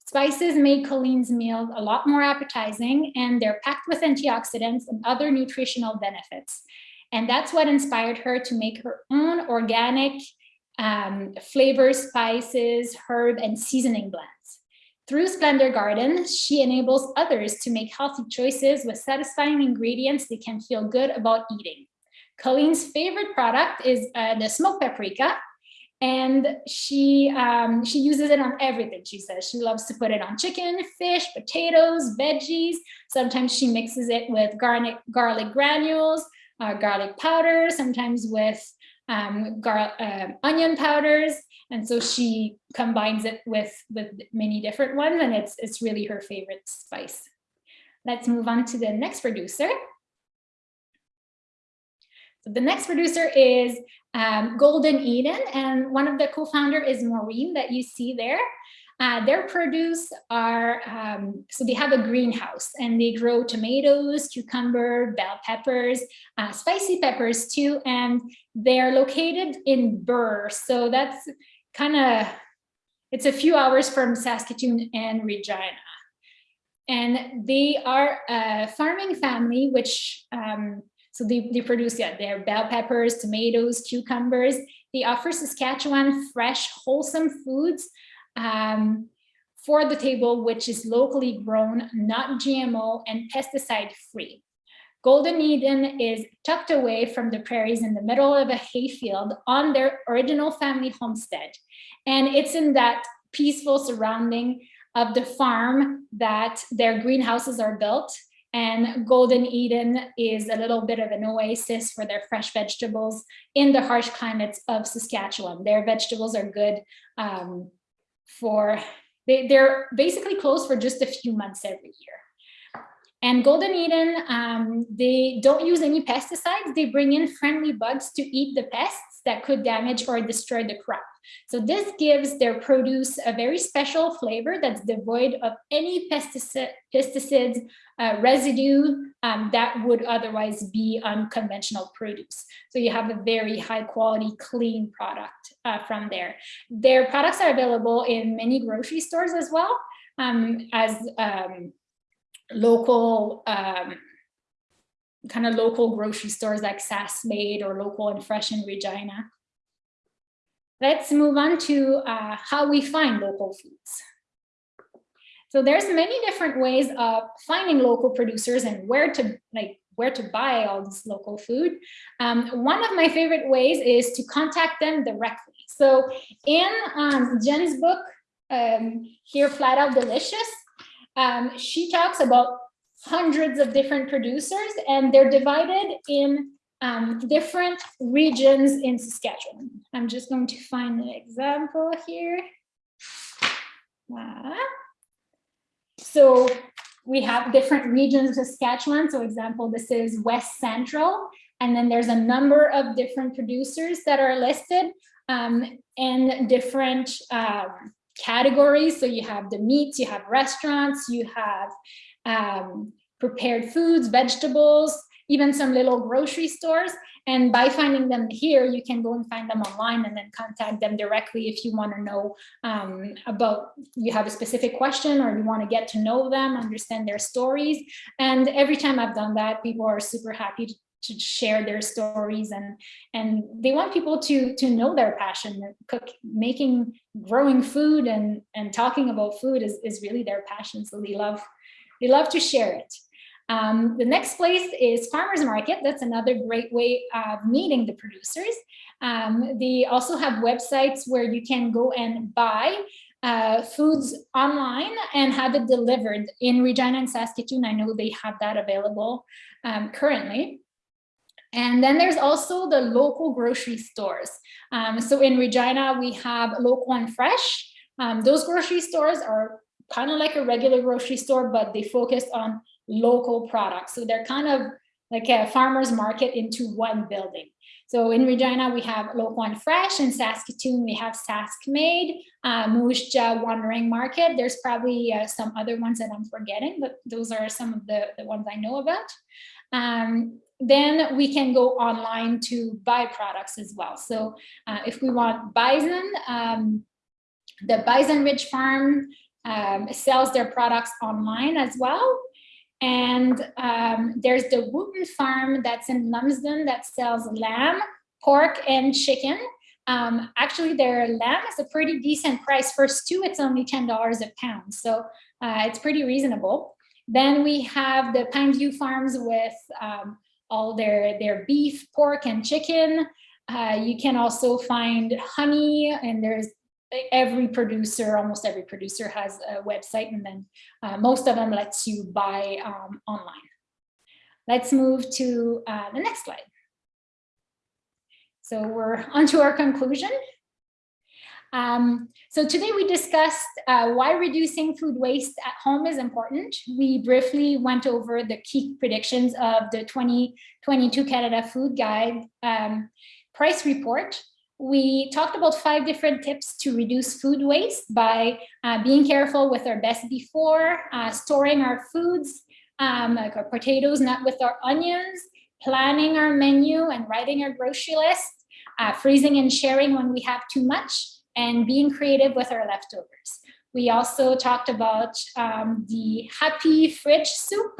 Spices made Colleen's meals a lot more appetizing and they're packed with antioxidants and other nutritional benefits. And that's what inspired her to make her own organic um, flavor, spices, herb, and seasoning blends. Through Splendor Garden, she enables others to make healthy choices with satisfying ingredients they can feel good about eating. Colleen's favorite product is uh, the smoked paprika. And she um, she uses it on everything. She says she loves to put it on chicken, fish, potatoes, veggies. Sometimes she mixes it with garlic garlic granules, uh, garlic powder. Sometimes with um, uh, onion powders. And so she combines it with with many different ones, and it's it's really her favorite spice. Let's move on to the next producer. So the next producer is um, Golden Eden, and one of the co-founder is Maureen that you see there. Uh, their produce are, um, so they have a greenhouse and they grow tomatoes, cucumber, bell peppers, uh, spicy peppers too, and they're located in Burr. So that's kind of, it's a few hours from Saskatoon and Regina. And they are a farming family, which um, so they, they produce yeah, their bell peppers, tomatoes, cucumbers. They offer Saskatchewan fresh, wholesome foods um, for the table, which is locally grown, not GMO and pesticide free. Golden Eden is tucked away from the prairies in the middle of a hayfield on their original family homestead. And it's in that peaceful surrounding of the farm that their greenhouses are built. And Golden Eden is a little bit of an oasis for their fresh vegetables in the harsh climates of Saskatchewan. Their vegetables are good um, for, they, they're basically closed for just a few months every year. And Golden Eden, um, they don't use any pesticides. They bring in friendly bugs to eat the pests that could damage or destroy the crop. So this gives their produce a very special flavor that's devoid of any pesticid, pesticides, uh, residue um, that would otherwise be unconventional produce. So you have a very high quality, clean product uh, from there. Their products are available in many grocery stores as well um, as um, local um, kind of local grocery stores like Sask Made or Local and Fresh in Regina. Let's move on to uh, how we find local foods. So there's many different ways of finding local producers and where to like where to buy all this local food. Um, one of my favorite ways is to contact them directly. So in um, Jenn's book, um, here, Flat Out Delicious, um, she talks about hundreds of different producers and they're divided in um, different regions in Saskatchewan. I'm just going to find an example here. Ah. So we have different regions of Saskatchewan. So example, this is West Central. And then there's a number of different producers that are listed um, in different um, categories. So you have the meats, you have restaurants, you have um, prepared foods, vegetables, even some little grocery stores. And by finding them here, you can go and find them online and then contact them directly if you want to know um, about, you have a specific question or you want to get to know them, understand their stories. And every time I've done that, people are super happy to, to share their stories and and they want people to to know their passion cook making growing food and and talking about food is, is really their passion so they love they love to share it um, the next place is farmers market. That's another great way of meeting the producers. Um, they also have websites where you can go and buy uh, foods online and have it delivered in Regina and Saskatoon. I know they have that available um, currently. And then there's also the local grocery stores. Um, so in Regina, we have local and fresh. Um, those grocery stores are kind of like a regular grocery store, but they focus on local products. So they're kind of like a farmer's market into one building. So in Regina, we have Local and Fresh. In Saskatoon, we have Sask Made, uh, Wandering Market. There's probably uh, some other ones that I'm forgetting, but those are some of the, the ones I know about. Um, then we can go online to buy products as well. So uh, if we want bison, um, the Bison Ridge Farm um, sells their products online as well. And um, there's the Wooten Farm that's in Lumsden that sells lamb, pork, and chicken. Um, actually, their lamb is a pretty decent price. For stew, it's only $10 a pound. So uh, it's pretty reasonable. Then we have the Pineview Farms with um, all their, their beef, pork, and chicken. Uh, you can also find honey, and there's every producer, almost every producer has a website, and then uh, most of them lets you buy um, online. Let's move to uh, the next slide. So we're on to our conclusion. Um, so today we discussed uh, why reducing food waste at home is important. We briefly went over the key predictions of the 2022 Canada Food Guide um, price report. We talked about five different tips to reduce food waste by uh, being careful with our best before, uh, storing our foods, um, like our potatoes, not with our onions, planning our menu and writing our grocery list, uh, freezing and sharing when we have too much, and being creative with our leftovers. We also talked about um, the happy fridge soup,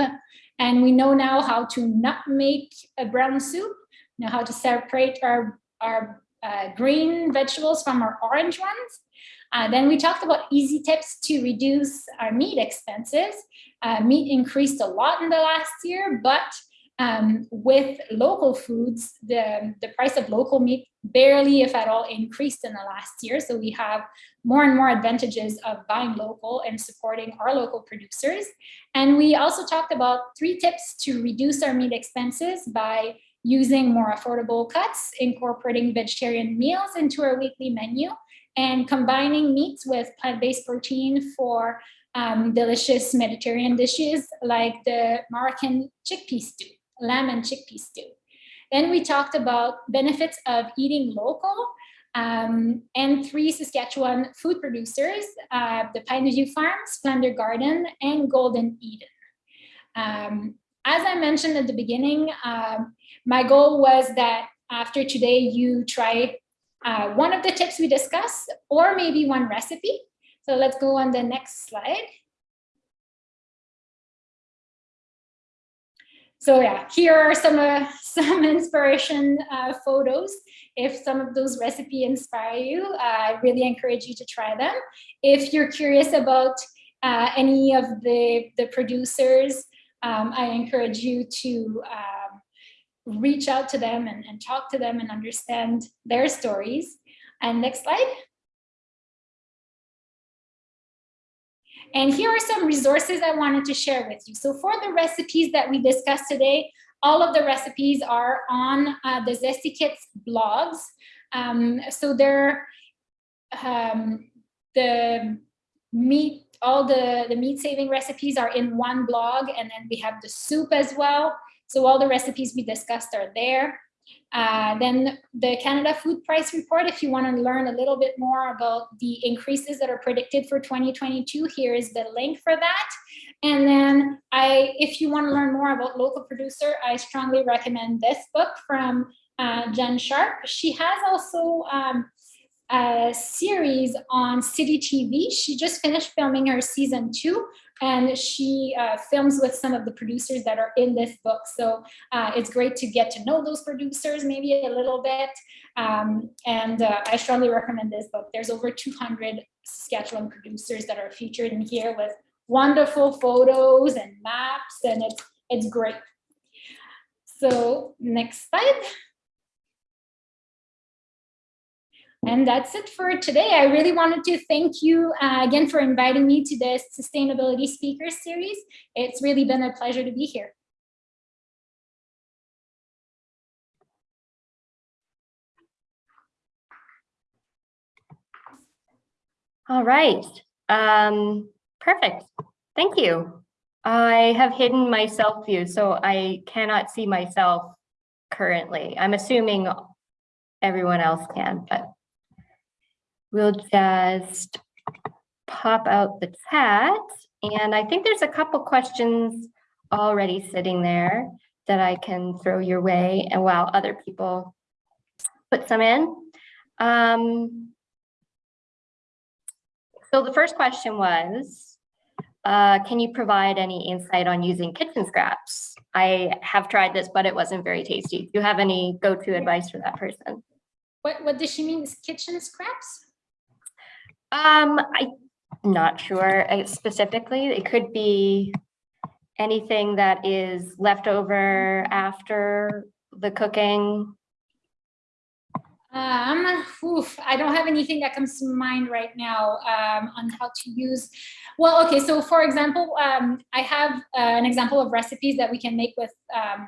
and we know now how to not make a brown soup, know how to separate our, our uh, green vegetables from our orange ones. Uh, then we talked about easy tips to reduce our meat expenses. Uh, meat increased a lot in the last year, but um, with local foods, the, the price of local meat barely, if at all, increased in the last year. So we have more and more advantages of buying local and supporting our local producers. And we also talked about three tips to reduce our meat expenses by using more affordable cuts, incorporating vegetarian meals into our weekly menu, and combining meats with plant-based protein for um, delicious Mediterranean dishes like the Moroccan chickpea stew, lamb and chickpea stew. Then we talked about benefits of eating local um, and three Saskatchewan food producers, uh, the Pineview Farm, Splendor Garden, and Golden Eden. Um, as I mentioned at the beginning, um, my goal was that after today you try uh, one of the tips we discussed or maybe one recipe. So let's go on the next slide. So yeah, here are some uh, some inspiration uh, photos. If some of those recipe inspire you, uh, I really encourage you to try them. If you're curious about uh, any of the, the producers, um, I encourage you to um, reach out to them and, and talk to them and understand their stories. And next slide. And here are some resources I wanted to share with you. So for the recipes that we discussed today, all of the recipes are on uh, the Zesty Kits blogs. Um, so they're um, the meat, all the, the meat saving recipes are in one blog and then we have the soup as well. So all the recipes we discussed are there. Uh, then the Canada Food Price Report, if you want to learn a little bit more about the increases that are predicted for 2022, here is the link for that. And then I, if you want to learn more about local producer, I strongly recommend this book from uh, Jenn Sharp. She has also um, a series on City TV. She just finished filming her season two and she uh, films with some of the producers that are in this book. So uh, it's great to get to know those producers maybe a little bit. Um, and uh, I strongly recommend this book. There's over 200 Saskatchewan producers that are featured in here with wonderful photos and maps and it's, it's great. So next slide. And that's it for today. I really wanted to thank you uh, again for inviting me to this Sustainability Speakers Series. It's really been a pleasure to be here. All right. Um, perfect. Thank you. I have hidden my self view, so I cannot see myself currently. I'm assuming everyone else can, but we'll just pop out the chat. And I think there's a couple questions already sitting there that I can throw your way and while other people put some in. Um, so the first question was, uh, can you provide any insight on using kitchen scraps? I have tried this, but it wasn't very tasty. Do you have any go-to advice for that person? What, what does she mean? Kitchen scraps? Um, I'm not sure uh, specifically. It could be anything that is left over after the cooking. Um, oof, I don't have anything that comes to mind right now um, on how to use. Well, okay, so for example, um, I have uh, an example of recipes that we can make with um,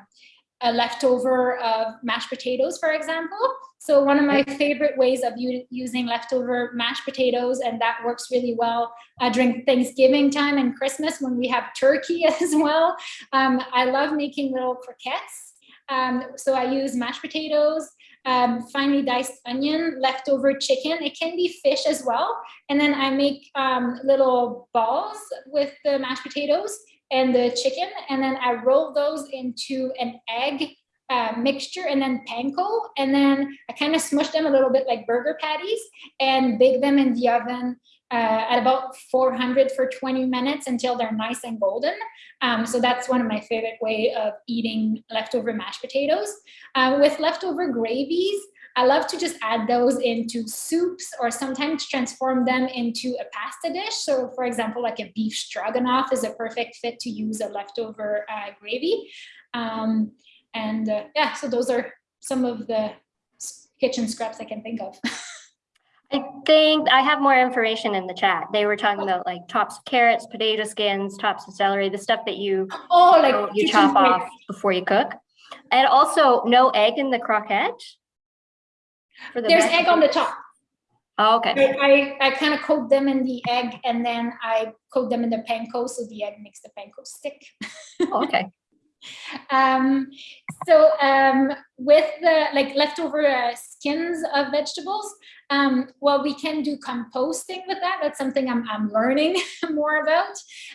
a leftover of mashed potatoes, for example. So one of my favorite ways of using leftover mashed potatoes, and that works really well uh, during Thanksgiving time and Christmas when we have turkey as well. Um, I love making little croquettes. Um, so I use mashed potatoes, um, finely diced onion, leftover chicken. It can be fish as well. And then I make um, little balls with the mashed potatoes and the chicken. And then I roll those into an egg uh, mixture and then panko. And then I kind of smush them a little bit like burger patties and bake them in the oven uh, at about 400 for 20 minutes until they're nice and golden. Um, so that's one of my favorite way of eating leftover mashed potatoes. Uh, with leftover gravies, I love to just add those into soups or sometimes transform them into a pasta dish. So for example, like a beef stroganoff is a perfect fit to use a leftover uh, gravy. Um, and uh, yeah, so those are some of the kitchen scraps I can think of. I think I have more information in the chat. They were talking about like tops of carrots, potato skins, tops of celery, the stuff that you oh, like you chop off before you cook. And also no egg in the croquette. The There's egg on the top. Oh, Okay, I, I, I kind of coat them in the egg and then I coat them in the panko so the egg makes the panko stick. Oh, okay. Um, so um, with the like leftover uh, skins of vegetables, um, well, we can do composting with that. That's something I'm, I'm learning more about.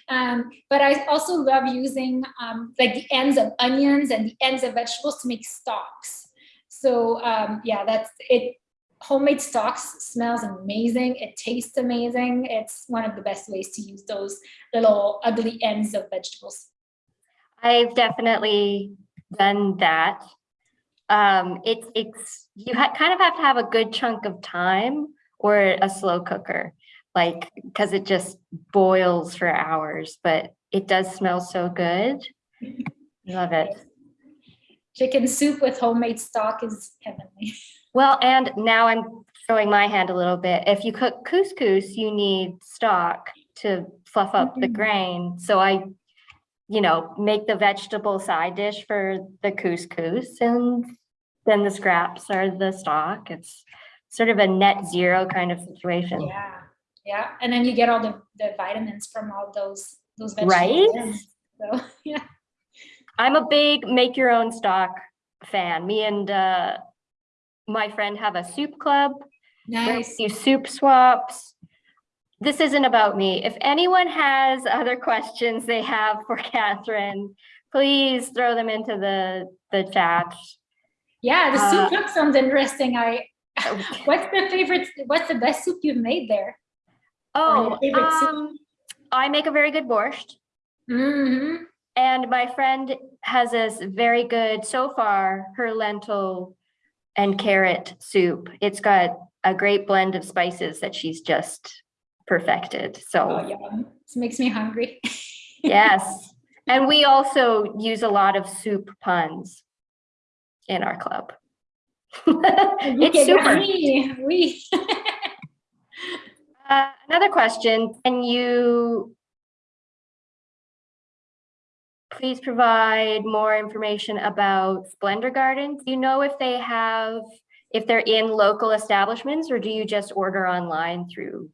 Um, but I also love using um, like the ends of onions and the ends of vegetables to make stocks. So um, yeah, that's it. Homemade stocks smells amazing. It tastes amazing. It's one of the best ways to use those little ugly ends of vegetables. I've definitely done that. Um, it's, it's, you kind of have to have a good chunk of time or a slow cooker. Like, because it just boils for hours, but it does smell so good. Love it. Chicken soup with homemade stock is heavenly. Well, and now I'm throwing my hand a little bit. If you cook couscous, you need stock to fluff up the Mhm. grain. So I, you know, make the vegetable side dish for the couscous and then the scraps are the stock. It's sort of a net zero kind of situation. Yeah, yeah. And then you get all the, the vitamins from all those, those Right? vegetables. in. So, yeah. I'm a big make your own stock fan. Me and uh, my friend have a soup club. Nice. do soup swaps. This isn't about me. If anyone has other questions they have for Catherine, please throw them into the, the chat. Yeah, the Uh, soup look sounds interesting. I, what's the favorite, what's the best soup you've made there? Oh, um, I make a very good borscht hmm and my friend has this very good, so far, her lentil and carrot soup. It's got a great blend of spices that she's just perfected. So. Oh, yum. This makes me hungry. Yes, and we also use a lot of soup puns in our club. It's super. Oui. Uh, Another question, can you please provide more information about Splendor Gardens? Do you know if they have, if they're in local establishments or do you just order online through?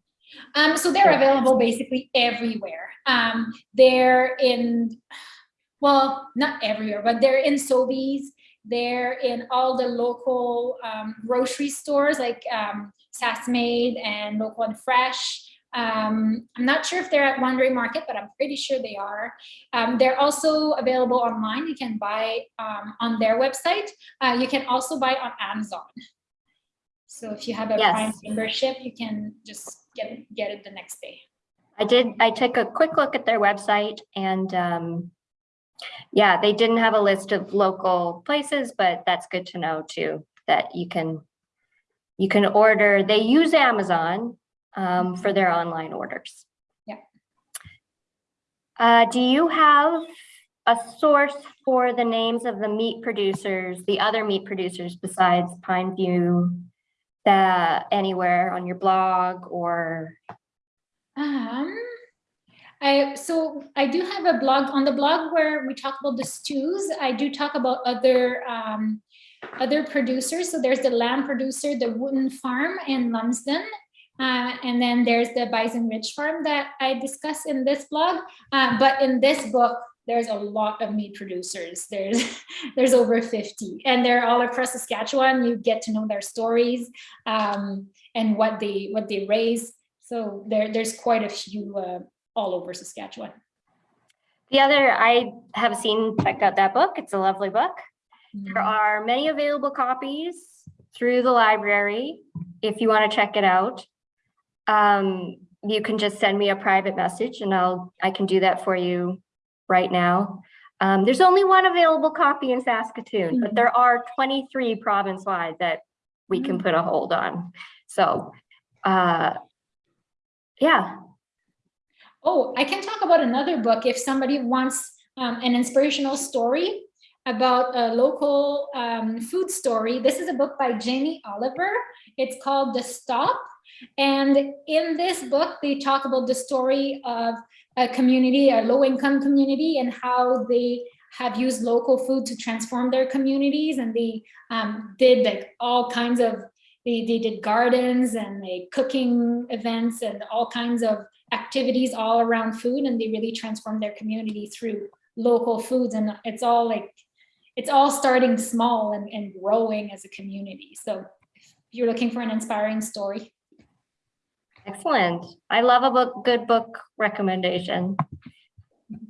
Um, so they're available basically everywhere. Um, they're in, well, not everywhere, but they're in Sobeys. They're in all the local um, grocery stores like um, and Local and Fresh. Um, I'm not sure if they're at Wandering Market, but I'm pretty sure they are. Um, they're also available online. You can buy um, on their website. Uh, you can also buy on Amazon. So if you have a Yes. Prime membership, you can just get get it the next day. I did, I took a quick look at their website and um, yeah, they didn't have a list of local places, but that's good to know too, that you can, you can order, they use Amazon um, for their online orders. Yeah. Uh, do you have a source for the names of the meat producers, the other meat producers besides Pineview? That anywhere on your blog or? Um, I so I do have a blog on the blog where we talk about the stews. I do talk about other um, other producers. So there's the lamb producer, the Wooden Farm in Lumsden. Uh, and then there's the Bison Ridge Farm that I discuss in this blog. Uh, but in this book, there's a lot of meat producers. There's there's over 50, and they're all across Saskatchewan. You get to know their stories um, and what they what they raise. So there there's quite a few uh, all over Saskatchewan. The other, I have seen, checked out that book. It's a lovely book. There are many available copies through the library if you want to check it out. Um, you can just send me a private message and I'll, I can do that for you right now. Um, there's only one available copy in Saskatoon, but there are 23 province-wide that we can put a hold on. So, uh, yeah, Oh, I can talk about another book if somebody wants um, an inspirational story about a local um, food story. This is a book by Jamie Oliver. It's called The Stop. And in this book, they talk about the story of a community, a low income community, and how they have used local food to transform their communities. And they um, did like all kinds of, they, they did gardens and they cooking events and all kinds of activities all around food. And they really transformed their community through local foods. And it's all like it's all starting small and, and growing as a community. So if you're looking for an inspiring story excellent. I love a book, good book recommendation.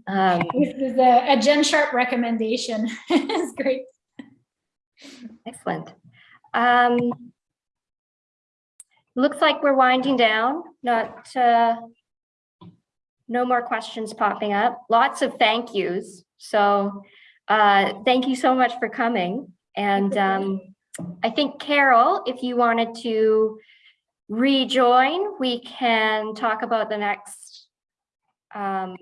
Um, this is a, a Jenn Sharp recommendation it's great excellent. Um, looks like we're winding down, not, uh, no more questions popping up. Lots of thank yous. So, uh, thank you so much for coming. And, um, I think Carol, if you wanted to rejoin, we can talk about the next, um.